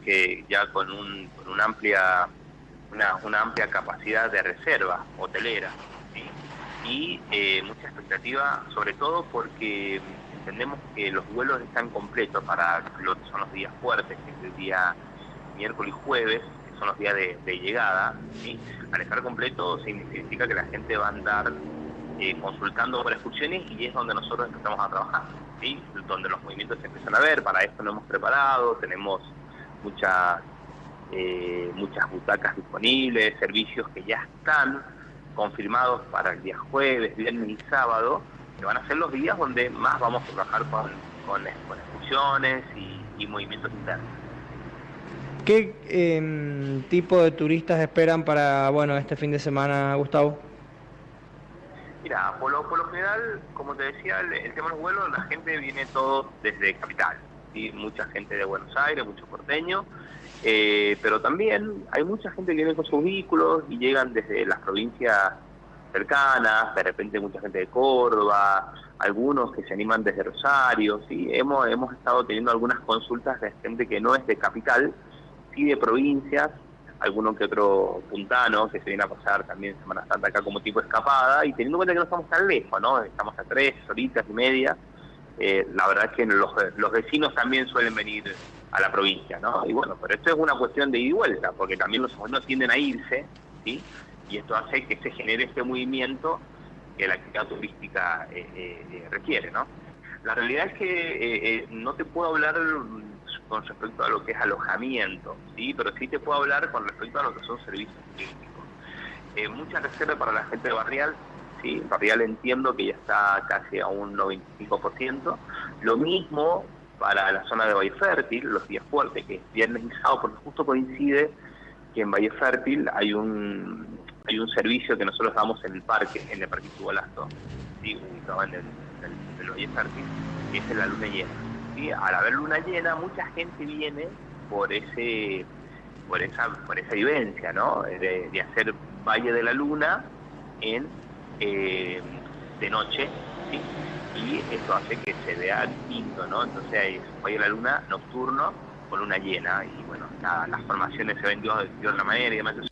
que ya con, un, con una amplia una, una, amplia capacidad de reserva hotelera y eh, mucha expectativa, sobre todo porque entendemos que los vuelos están completos para lo que son los días fuertes, que es el día miércoles y jueves, que son los días de, llegada. ¿sí? Al estar completo significa que la gente va a andar eh, consultando por excursiones y es donde nosotros empezamos a trabajar, donde los movimientos se empiezan a ver, para esto lo hemos preparado, tenemos muchas, eh, muchas butacas disponibles, servicios que ya están confirmados para el día jueves, viernes y sábado, que van a ser los días donde más vamos a trabajar con, con, excursiones y, movimientos internos. ¿Qué em, tipo de turistas esperan para bueno este fin de semana, Gustavo? Mira, por lo, por lo general, como te decía, el, tema de los vuelos, la gente viene todo desde capital. Mucha gente de Buenos Aires, mucho porteño, eh, pero también hay mucha gente que viene con sus vehículos y llegan desde las provincias cercanas, de repente mucha gente de Córdoba, algunos que se animan desde Rosario, sí, hemos, hemos estado teniendo algunas consultas de gente que no es de capital, sí de provincias, alguno que otro puntano que se viene a pasar también Semana Santa acá como tipo escapada, y teniendo en cuenta que no estamos tan lejos, ¿no? Estamos a tres horitas y media, eh, la verdad es que los, los vecinos también suelen venir a la provincia, ¿no? Y bueno, pero esto es una cuestión de ida y vuelta, porque también los vecinos tienden a irse, ¿sí? Y esto hace que se genere este movimiento que la actividad turística eh, eh, requiere, ¿no? La realidad es que no te puedo hablar con respecto a lo que es alojamiento, ¿sí? Pero sí te puedo hablar con respecto a lo que son servicios turísticos. mucha reserva para la gente Barrial, ¿sí? Barrial entiendo que ya está casi a un 95%. Lo mismo para la zona de Valle Fértil, los días fuertes, que es viernes y porque justo coincide que en Valle Fértil hay un hay un servicio que nosotros damos en el parque, en el Parque Tubalasto, ¿sí? en el, Valle Fértil, que es en la luna llena. ¿sí? Al haber luna llena, mucha gente viene por ese por esa por esa vivencia, ¿no? De hacer Valle de la Luna en eh, de noche, y esto hace que se vea distinto, ¿no? Entonces hay hoy la luna nocturno con luna llena y bueno, las formaciones se ven de, de otra manera y demás.